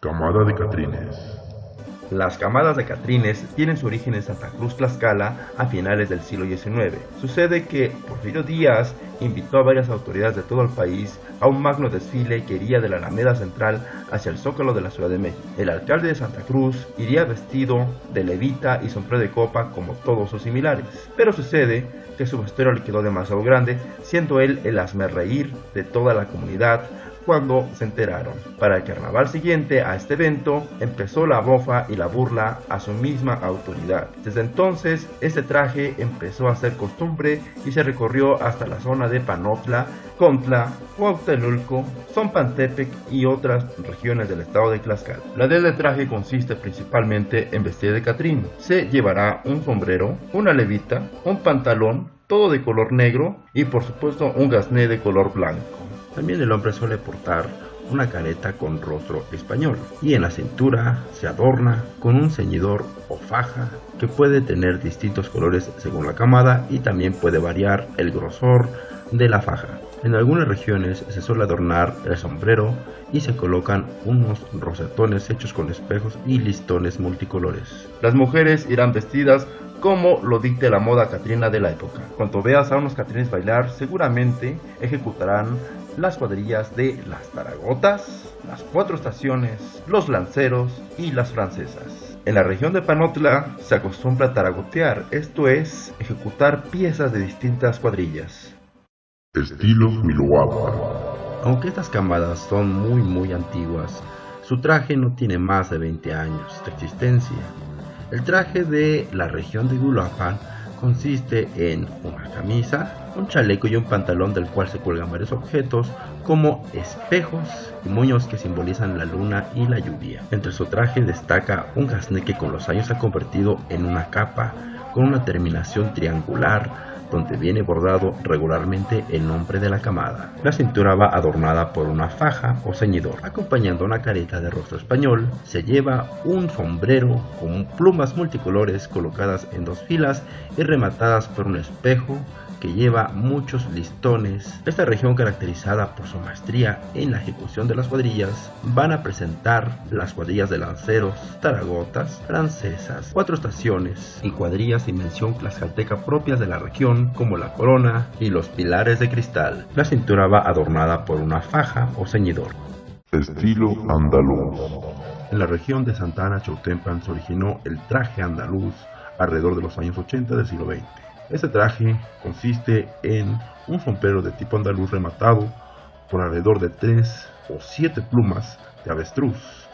Camada de Catrines. Las camadas de Catrines tienen su origen en Santa Cruz Tlaxcala a finales del siglo XIX. Sucede que Porfirio Díaz invitó a varias autoridades de todo el país a un magno desfile que iría de la Alameda Central hacia el Zócalo de la Ciudad de México. El alcalde de Santa Cruz iría vestido de levita y sombrero de copa como todos sus similares. Pero sucede que su vestuario le quedó demasiado grande, siendo él el reír de toda la comunidad cuando se enteraron. Para el carnaval siguiente a este evento empezó la bofa y la burla a su misma autoridad. Desde entonces este traje empezó a ser costumbre y se recorrió hasta la zona de Panotla, Contla, Huautelulco, Zompantepec y otras regiones del estado de Tlaxcala. La del traje consiste principalmente en vestir de Catrín. Se llevará un sombrero, una levita, un pantalón, todo de color negro y por supuesto un gasné de color blanco. También el hombre suele portar una careta con rostro español y en la cintura se adorna con un ceñidor o faja que puede tener distintos colores según la camada y también puede variar el grosor de la faja. En algunas regiones se suele adornar el sombrero y se colocan unos rosetones hechos con espejos y listones multicolores. Las mujeres irán vestidas como lo dicte la moda catrina de la época. Cuando veas a unos catrines bailar, seguramente ejecutarán las cuadrillas de las Taragotas, las Cuatro Estaciones, los Lanceros y las Francesas. En la región de Panotla se acostumbra a taragotear, esto es, ejecutar piezas de distintas cuadrillas. Estilo Miloapa. Aunque estas camadas son muy muy antiguas, su traje no tiene más de 20 años de existencia. El traje de la región de Uruapan consiste en una camisa, un chaleco y un pantalón del cual se cuelgan varios objetos como espejos y moños que simbolizan la luna y la lluvia. Entre su traje destaca un gasné que con los años se ha convertido en una capa con una terminación triangular donde viene bordado regularmente el nombre de la camada. La cintura va adornada por una faja o ceñidor. Acompañando una careta de rostro español, se lleva un sombrero con plumas multicolores colocadas en dos filas y rematadas por un espejo que lleva muchos listones. Esta región caracterizada por su maestría en la ejecución de las cuadrillas van a presentar las cuadrillas de lanceros, taragotas, francesas, cuatro estaciones y cuadrillas de dimensión tlaxcalteca propias de la región como la corona y los pilares de cristal. La cintura va adornada por una faja o ceñidor. Estilo andaluz. En la región de Santa Ana Chautempan se originó el traje andaluz alrededor de los años 80 del siglo XX. Este traje consiste en un sombrero de tipo andaluz rematado por alrededor de 3 o 7 plumas de avestruz,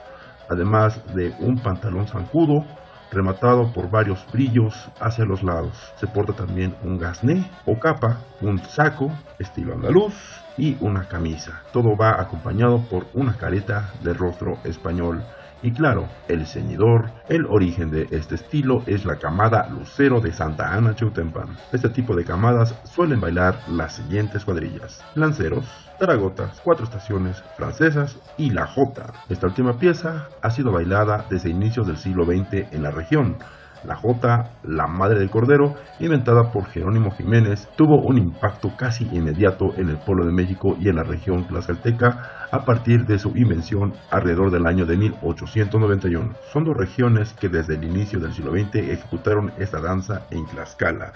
además de un pantalón zancudo rematado por varios brillos hacia los lados. Se porta también un gasné o capa, un saco estilo andaluz y una camisa. Todo va acompañado por una careta de rostro español y claro, el ceñidor, el origen de este estilo es la camada Lucero de Santa Ana Chautempan. Este tipo de camadas suelen bailar las siguientes cuadrillas. Lanceros, Taragotas, Cuatro Estaciones, Francesas y La Jota. Esta última pieza ha sido bailada desde inicios del siglo XX en la región, la Jota, la madre del cordero, inventada por Jerónimo Jiménez, tuvo un impacto casi inmediato en el pueblo de México y en la región tlaxcalteca a partir de su invención alrededor del año de 1891. Son dos regiones que desde el inicio del siglo XX ejecutaron esta danza en Tlaxcala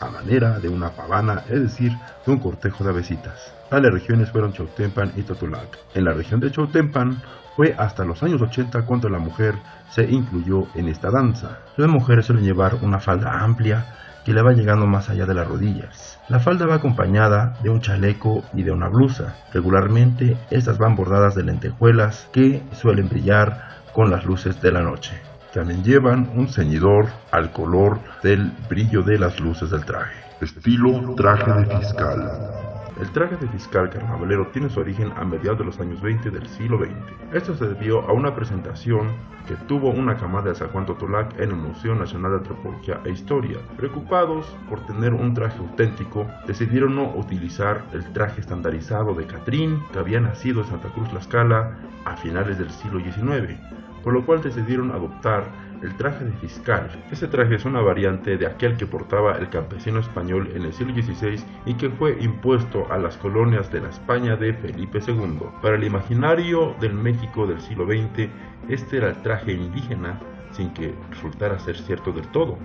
a manera de una pavana, es decir, de un cortejo de avesitas. Tales regiones fueron Chautempan y Totolac. En la región de Chautempan fue hasta los años 80 cuando la mujer se incluyó en esta danza. Las mujeres suelen llevar una falda amplia que le va llegando más allá de las rodillas. La falda va acompañada de un chaleco y de una blusa. Regularmente estas van bordadas de lentejuelas que suelen brillar con las luces de la noche. También llevan un ceñidor al color del brillo de las luces del traje. Estilo traje de fiscal. El traje de fiscal carnavalero tiene su origen a mediados de los años 20 del siglo XX. Esto se debió a una presentación que tuvo una camada de Juan Totolac en el Museo Nacional de Antropología e Historia. Preocupados por tener un traje auténtico, decidieron no utilizar el traje estandarizado de Catrín que había nacido en Santa Cruz La Scala a finales del siglo XIX, por lo cual decidieron adoptar el traje de fiscal. Este traje es una variante de aquel que portaba el campesino español en el siglo XVI y que fue impuesto a las colonias de la España de Felipe II. Para el imaginario del México del siglo XX, este era el traje indígena sin que resultara ser cierto del todo,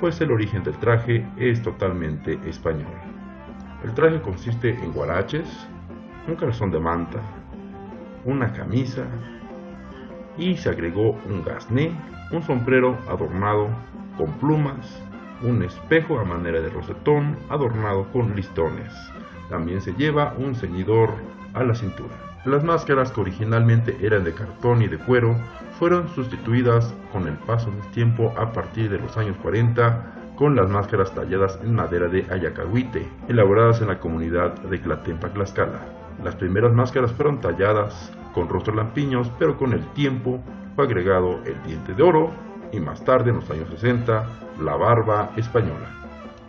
pues el origen del traje es totalmente español. El traje consiste en guaraches, un calzón de manta, una camisa y se agregó un gasné, un sombrero adornado con plumas, un espejo a manera de rosetón adornado con listones. También se lleva un ceñidor a la cintura. Las máscaras que originalmente eran de cartón y de cuero fueron sustituidas con el paso del tiempo a partir de los años 40 con las máscaras talladas en madera de ayacahuite, elaboradas en la comunidad de Tlatempa, Tlaxcala. Las primeras máscaras fueron talladas con rostros lampiños, pero con el tiempo fue agregado el diente de oro y más tarde, en los años 60, la barba española.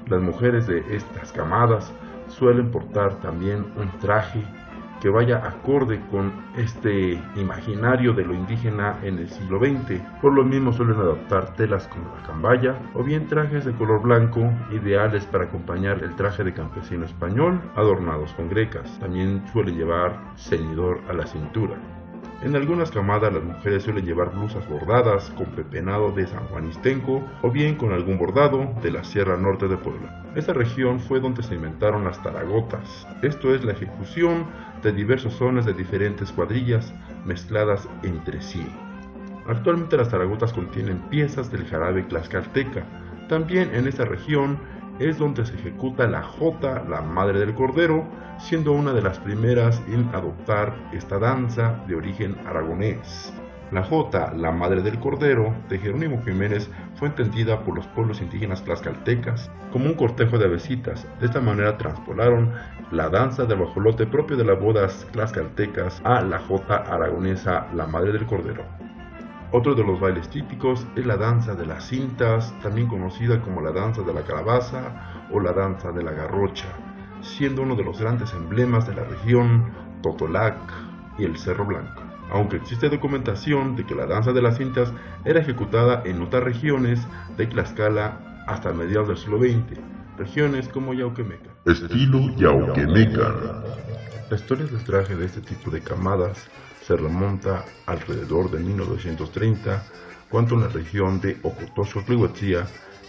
Las mujeres de estas camadas suelen portar también un traje que vaya acorde con este imaginario de lo indígena en el siglo XX. Por lo mismo suelen adoptar telas como la cambaya o bien trajes de color blanco ideales para acompañar el traje de campesino español adornados con grecas. También suelen llevar ceñidor a la cintura. En algunas camadas las mujeres suelen llevar blusas bordadas con pepenado de San Juan Istenco o bien con algún bordado de la Sierra Norte de Puebla. Esta región fue donde se inventaron las taragotas, esto es la ejecución de diversos sones de diferentes cuadrillas mezcladas entre sí. Actualmente las taragotas contienen piezas del jarabe tlaxcalteca. También en esta región es donde se ejecuta la jota, la madre del cordero, siendo una de las primeras en adoptar esta danza de origen aragonés. La jota, la madre del cordero, de Jerónimo Jiménez, fue entendida por los pueblos indígenas tlaxcaltecas como un cortejo de avesitas. De esta manera transpolaron la danza del bajolote propio de las bodas tlaxcaltecas a la jota aragonesa, la madre del cordero. Otro de los bailes típicos es la danza de las cintas, también conocida como la danza de la calabaza o la danza de la garrocha, siendo uno de los grandes emblemas de la región Totolac y el Cerro Blanco. Aunque existe documentación de que la danza de las cintas era ejecutada en otras regiones de Tlaxcala hasta mediados del siglo XX, regiones como Yauquemeca. Estilo Yauquemeca. La historia del traje de este tipo de camadas se remonta alrededor de 1930, cuando en la región de Ocotocho, Tlihuetzía,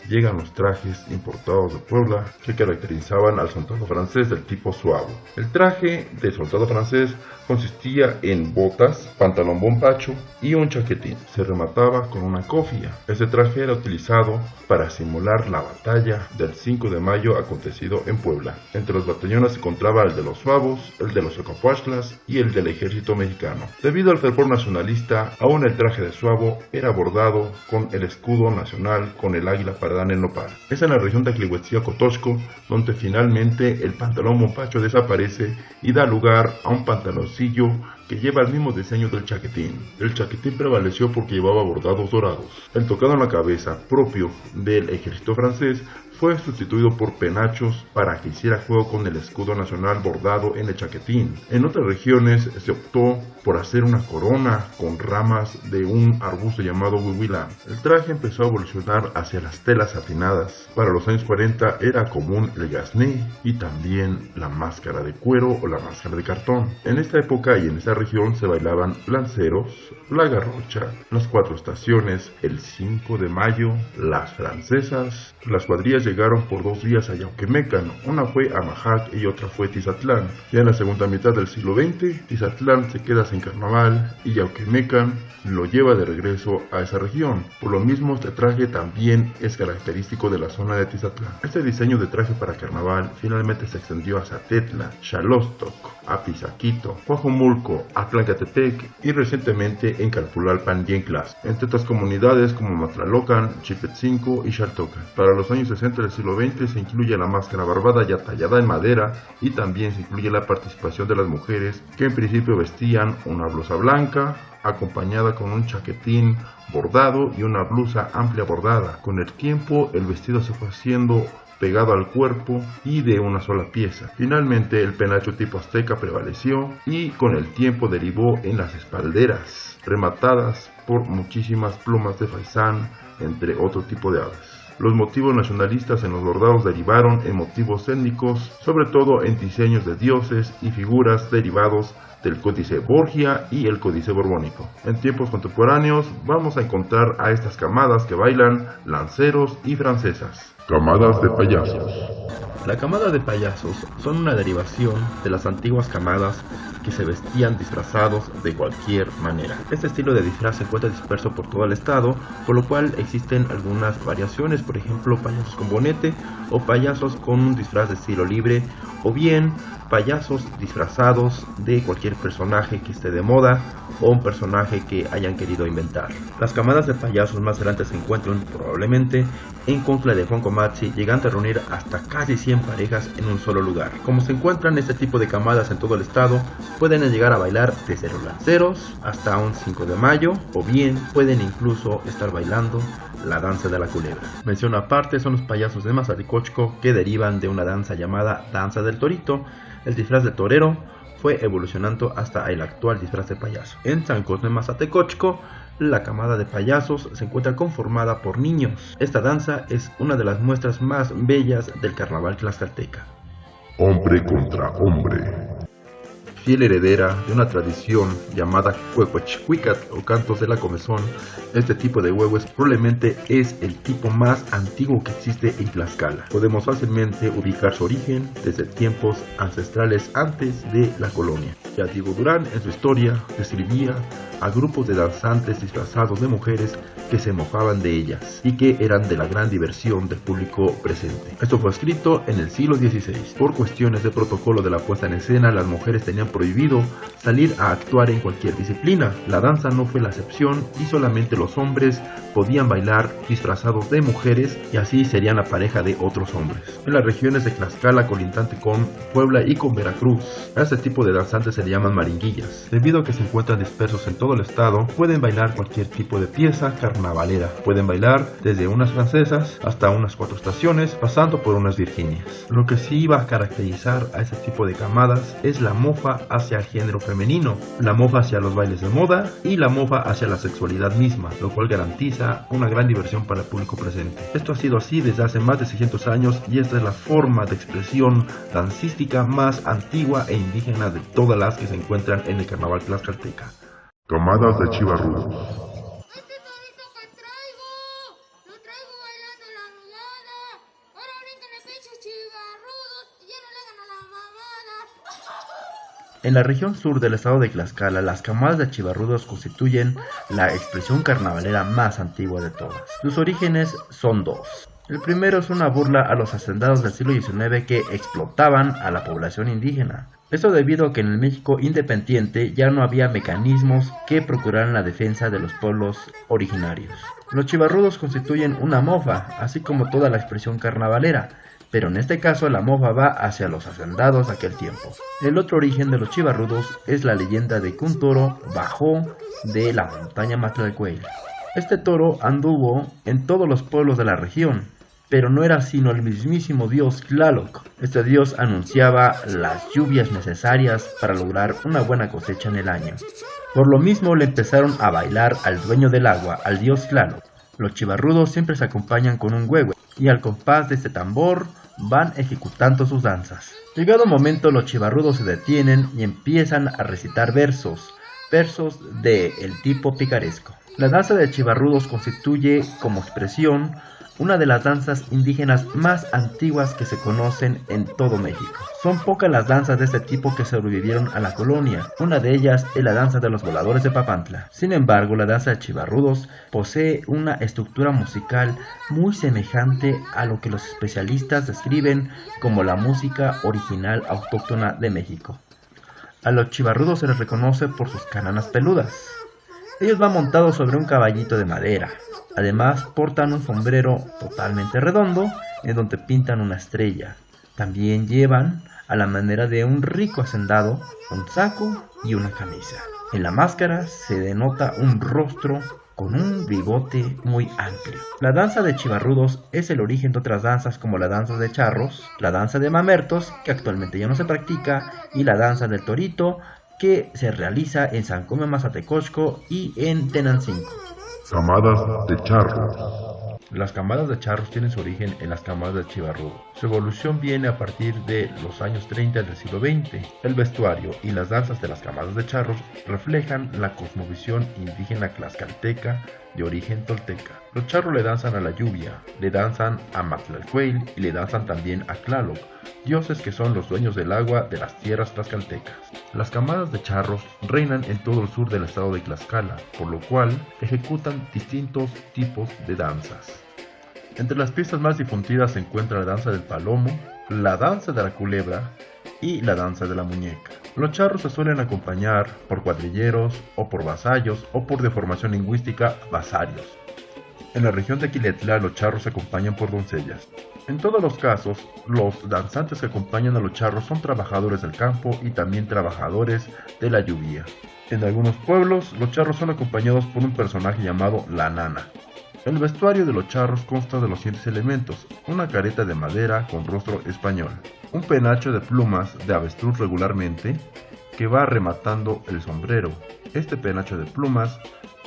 llegan los trajes importados de Puebla que caracterizaban al soldado francés del tipo suave. El traje del soldado francés consistía en botas, pantalón bombacho y un chaquetín. Se remataba con una cofia. Este traje era utilizado para simular la batalla del 5 de mayo acontecido en Puebla. Entre los batallones se encontraba el de los suavos, el de los ocapuachlas y el del ejército mexicano. Debido al fervor nacionalista, aún el traje de suavo era bordado con el escudo nacional con el águila para en el nopal. Es en la región de Clihuetzía Cotosco donde finalmente el pantalón bombacho desaparece y da lugar a un pantaloncillo que lleva el mismo diseño del chaquetín. El chaquetín prevaleció porque llevaba bordados dorados. El tocado en la cabeza, propio del ejército francés, fue sustituido por penachos para que hiciera juego con el escudo nacional bordado en el chaquetín. En otras regiones se optó por hacer una corona con ramas de un arbusto llamado huihuila. El traje empezó a evolucionar hacia las telas satinadas. Para los años 40 era común el gasné y también la máscara de cuero o la máscara de cartón. En esta época y en esta región se bailaban lanceros, la garrocha, las cuatro estaciones, el 5 de mayo, las francesas, las cuadrillas llegaron por dos días a Yauquemecan, una fue a Majac y otra fue Tizatlán. Ya en la segunda mitad del siglo XX, Tizatlán se queda sin carnaval y Yauquemecan lo lleva de regreso a esa región. Por lo mismo, este traje también es característico de la zona de Tizatlán. Este diseño de traje para carnaval finalmente se extendió a Zatetla, Xalostok, Apizaquito, Coajomulco, Atlancatepec y recientemente en Calpulalpan y en Clas, entre otras comunidades como Matlalocan, Chipetzinco y Xaltocan. Para los años 60 del siglo XX se incluye la máscara barbada ya tallada en madera y también se incluye la participación de las mujeres que en principio vestían una blusa blanca, acompañada con un chaquetín bordado y una blusa amplia bordada. Con el tiempo el vestido se fue haciendo pegado al cuerpo y de una sola pieza. Finalmente el penacho tipo azteca prevaleció y con el tiempo derivó en las espalderas rematadas por muchísimas plumas de faisán, entre otro tipo de aves. Los motivos nacionalistas en los bordados derivaron en motivos étnicos, sobre todo en diseños de dioses y figuras derivados del Códice Borgia y el Códice Borbónico. En tiempos contemporáneos vamos a encontrar a estas camadas que bailan lanceros y francesas. Camadas de payasos. La camada de payasos son una derivación de las antiguas camadas que se vestían disfrazados de cualquier manera. Este estilo de disfraz se encuentra disperso por todo el estado, por lo cual existen algunas variaciones, por ejemplo payasos con bonete o payasos con un disfraz de estilo libre o bien payasos disfrazados de cualquier personaje que esté de moda o un personaje que hayan querido inventar. Las camadas de payasos más grandes se encuentran probablemente en Contra de Juan Llegando a reunir hasta casi 100 parejas en un solo lugar. Como se encuentran este tipo de camadas en todo el estado, pueden llegar a bailar desde los lanceros hasta un 5 de mayo, o bien pueden incluso estar bailando la danza de la culebra. Mención aparte son los payasos de Mazaricochco que derivan de una danza llamada danza del torito. El disfraz de torero fue evolucionando hasta el actual disfraz de payaso. En San Cosme Mazatecochco, la camada de payasos se encuentra conformada por niños. Esta danza es una de las muestras más bellas del carnaval tlaxcalteca. Hombre contra hombre fiel heredera de una tradición llamada Cuecuachcuicat o cantos de la comezón, este tipo de huevos probablemente es el tipo más antiguo que existe en Tlaxcala. Podemos fácilmente ubicar su origen desde tiempos ancestrales antes de la colonia. Ya Diego Durán en su historia describía a grupos de danzantes disfrazados de mujeres que se mojaban de ellas y que eran de la gran diversión del público presente. Esto fue escrito en el siglo XVI. Por cuestiones de protocolo de la puesta en escena, las mujeres tenían prohibido salir a actuar en cualquier disciplina. La danza no fue la excepción y solamente los hombres podían bailar disfrazados de mujeres y así serían la pareja de otros hombres. En las regiones de Tlaxcala colindante con Puebla y con Veracruz, a este tipo de danzantes se le llaman maringuillas. Debido a que se encuentran dispersos en todo el estado, pueden bailar cualquier tipo de pieza carnavalera. Pueden bailar desde unas francesas hasta unas cuatro estaciones, pasando por unas virginias. Lo que sí va a caracterizar a este tipo de camadas es la mofa hacia el género femenino, la mofa hacia los bailes de moda y la mofa hacia la sexualidad misma, lo cual garantiza una gran diversión para el público presente. Esto ha sido así desde hace más de 600 años y esta es la forma de expresión dancística más antigua e indígena de todas las que se encuentran en el carnaval tlaxcalteca. Camadas de chivarrudos. En la región sur del estado de Tlaxcala, las camadas de chivarrudos constituyen la expresión carnavalera más antigua de todas. Sus orígenes son dos. El primero es una burla a los hacendados del siglo XIX que explotaban a la población indígena. Esto debido a que en el México independiente ya no había mecanismos que procuraran la defensa de los pueblos originarios. Los chivarrudos constituyen una mofa, así como toda la expresión carnavalera, pero en este caso la mofa va hacia los hacendados de aquel tiempo. El otro origen de los chivarrudos es la leyenda de que un toro bajó de la montaña Matlalcuey. Este toro anduvo en todos los pueblos de la región, pero no era sino el mismísimo dios Tlaloc. Este dios anunciaba las lluvias necesarias para lograr una buena cosecha en el año. Por lo mismo le empezaron a bailar al dueño del agua, al dios Tlaloc. Los chivarrudos siempre se acompañan con un huevo y al compás de este tambor van ejecutando sus danzas. Llegado un momento los chivarrudos se detienen y empiezan a recitar versos, versos de el tipo picaresco. La danza de chivarrudos constituye como expresión una de las danzas indígenas más antiguas que se conocen en todo México. Son pocas las danzas de este tipo que sobrevivieron a la colonia, una de ellas es la danza de los voladores de Papantla. Sin embargo, la danza de Chivarrudos posee una estructura musical muy semejante a lo que los especialistas describen como la música original autóctona de México. A los chivarrudos se les reconoce por sus cananas peludas. Ellos van montados sobre un caballito de madera, Además portan un sombrero totalmente redondo en donde pintan una estrella. También llevan, a la manera de un rico hacendado, un saco y una camisa. En la máscara se denota un rostro con un bigote muy amplio. La danza de chivarrudos es el origen de otras danzas como la danza de charros, la danza de mamertos, que actualmente ya no se practica, y la danza del torito, que se realiza en San Come Mazatecosco y en Tenancingo. Camadas de charros. Las camadas de charros tienen su origen en las camadas de Chivarrudo. Su evolución viene a partir de los años 30 del siglo XX. El vestuario y las danzas de las camadas de charros reflejan la cosmovisión indígena tlaxcalteca de origen tolteca. Los charros le danzan a la lluvia, le danzan a Matlalcuel y le danzan también a Tlaloc, dioses que son los dueños del agua de las tierras tlaxcaltecas. Las camadas de charros reinan en todo el sur del estado de Tlaxcala, por lo cual ejecutan distintos tipos de danzas. Entre las piezas más difundidas se encuentra la danza del palomo, la danza de la culebra y la danza de la muñeca. Los charros se suelen acompañar por cuadrilleros o por vasallos o por deformación lingüística vasarios. En la región de Quiletla los charros se acompañan por doncellas. En todos los casos, los danzantes que acompañan a los charros son trabajadores del campo y también trabajadores de la lluvia. En algunos pueblos, los charros son acompañados por un personaje llamado la nana. El vestuario de los charros consta de los siguientes elementos, una careta de madera con rostro español, un penacho de plumas de avestruz regularmente que va rematando el sombrero. Este penacho de plumas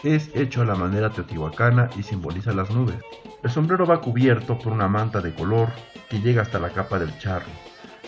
es hecho a la manera teotihuacana y simboliza las nubes. El sombrero va cubierto por una manta de color que llega hasta la capa del charro.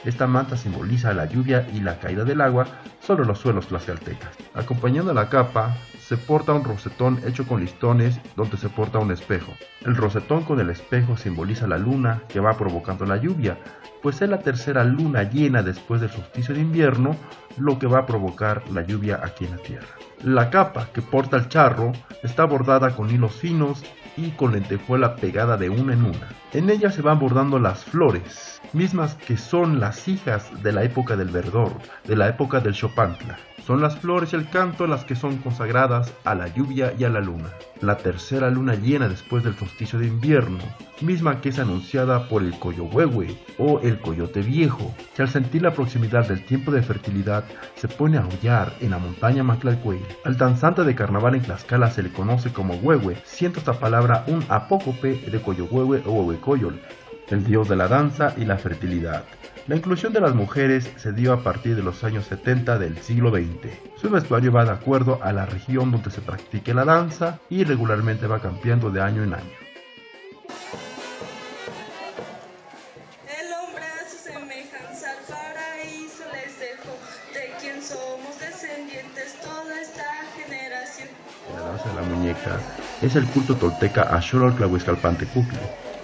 Esta manta simboliza la lluvia y la caída del agua sobre los suelos tlaxcaltecas. Acompañando la capa se porta un rosetón hecho con listones donde se porta un espejo. El rosetón con el espejo simboliza la luna que va provocando la lluvia, pues es la tercera luna llena después del solsticio de invierno lo que va a provocar la lluvia aquí en la tierra. La capa que porta el charro está bordada con hilos finos y con lentejuela pegada de una en una. En ella se van bordando las flores, mismas que son las hijas de la época del verdor, de la época del Chopantla. Son las flores y el canto las que son consagradas a la lluvia y a la luna. La tercera luna llena después del solsticio de invierno, misma que es anunciada por el coyohuehue o el coyote viejo, que al sentir la proximidad del tiempo de fertilidad se pone a aullar en la montaña Maclalcuey. Al danzante de carnaval en Tlaxcala se le conoce como huehue, siendo esta palabra un apócope de coyohuehue o huehuecoyol, el dios de la danza y la fertilidad. La inclusión de las mujeres se dio a partir de los años 70 del siglo XX. Su vestuario va de acuerdo a la región donde se practique la danza y regularmente va cambiando de año en año. El hombre a su semejanza al paraíso les dejó, de quien somos descendientes toda esta generación. La danza de la muñeca es el culto tolteca a Xolotl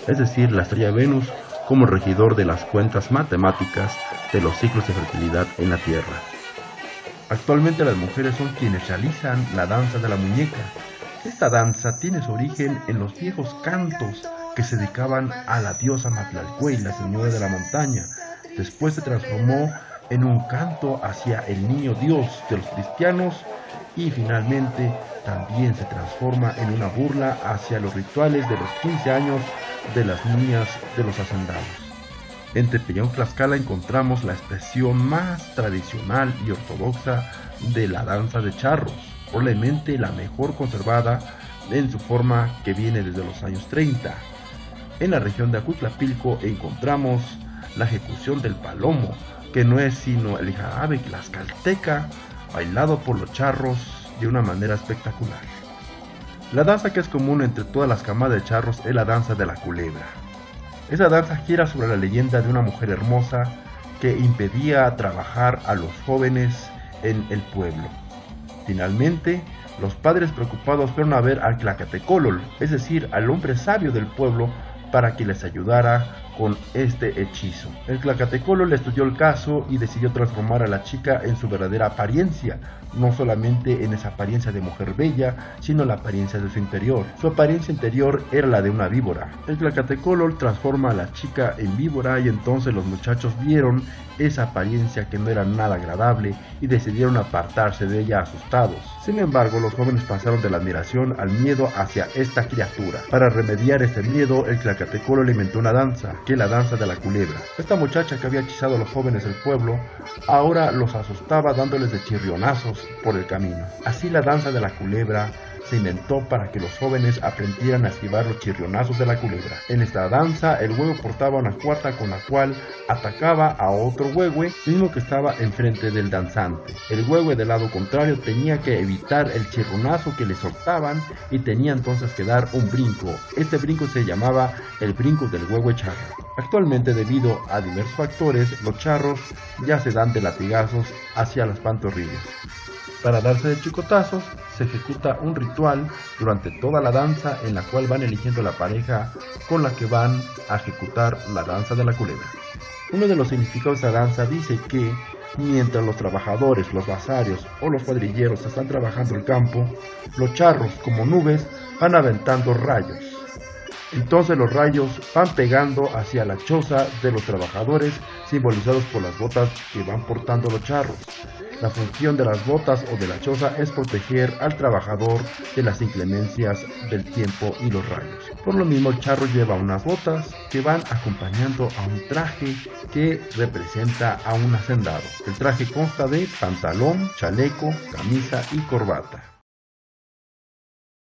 es decir, la estrella Venus como regidor de las cuentas matemáticas de los ciclos de fertilidad en la Tierra. Actualmente las mujeres son quienes realizan la danza de la muñeca. Esta danza tiene su origen en los viejos cantos que se dedicaban a la diosa Matlalcuey, la señora de la montaña. Después se transformó en un canto hacia el niño Dios de los cristianos y finalmente también se transforma en una burla hacia los rituales de los 15 años de las niñas de los hacendados. En Tepeyac Tlaxcala encontramos la expresión más tradicional y ortodoxa de la danza de charros, probablemente la mejor conservada en su forma que viene desde los años 30. En la región de Acutlapilco encontramos la ejecución del palomo, que no es sino el jarabe tlaxcalteca bailado por los charros de una manera espectacular. La danza que es común entre todas las camadas de charros es la danza de la culebra. Esa danza gira sobre la leyenda de una mujer hermosa que impedía trabajar a los jóvenes en el pueblo. Finalmente, los padres preocupados fueron a ver al Tlacatecolol, es decir, al hombre sabio del pueblo, para que les ayudara con este hechizo. El Tlacatecolo le estudió el caso y decidió transformar a la chica en su verdadera apariencia, no solamente en esa apariencia de mujer bella, sino la apariencia de su interior. Su apariencia interior era la de una víbora. El Tlacatecolo transforma a la chica en víbora y entonces los muchachos vieron esa apariencia que no era nada agradable y decidieron apartarse de ella asustados. Sin embargo, los jóvenes pasaron de la admiración al miedo hacia esta criatura. Para remediar este miedo, el Tlacatecolo le inventó una danza la danza de la culebra. Esta muchacha que había hechizado a los jóvenes del pueblo, ahora los asustaba dándoles de chirrionazos por el camino. Así la danza de la culebra se inventó para que los jóvenes aprendieran a esquivar los chirrionazos de la culebra. En esta danza, el huevo portaba una cuarta con la cual atacaba a otro huehue, mismo que estaba enfrente del danzante. El huehue del lado contrario tenía que evitar el chirronazo que le soltaban y tenía entonces que dar un brinco. Este brinco se llamaba el brinco del huehue charro. Actualmente, debido a diversos factores, los charros ya se dan de latigazos hacia las pantorrillas. Para darse de chicotazos, se ejecuta un ritual durante toda la danza en la cual van eligiendo la pareja con la que van a ejecutar la danza de la culebra. Uno de los significados de esta danza dice que mientras los trabajadores, los basarios o los cuadrilleros están trabajando el campo, los charros como nubes van aventando rayos. Entonces los rayos van pegando hacia la choza de los trabajadores simbolizados por las botas que van portando los charros. La función de las botas o de la choza es proteger al trabajador de las inclemencias del tiempo y los rayos. Por lo mismo el charro lleva unas botas que van acompañando a un traje que representa a un hacendado. El traje consta de pantalón, chaleco, camisa y corbata.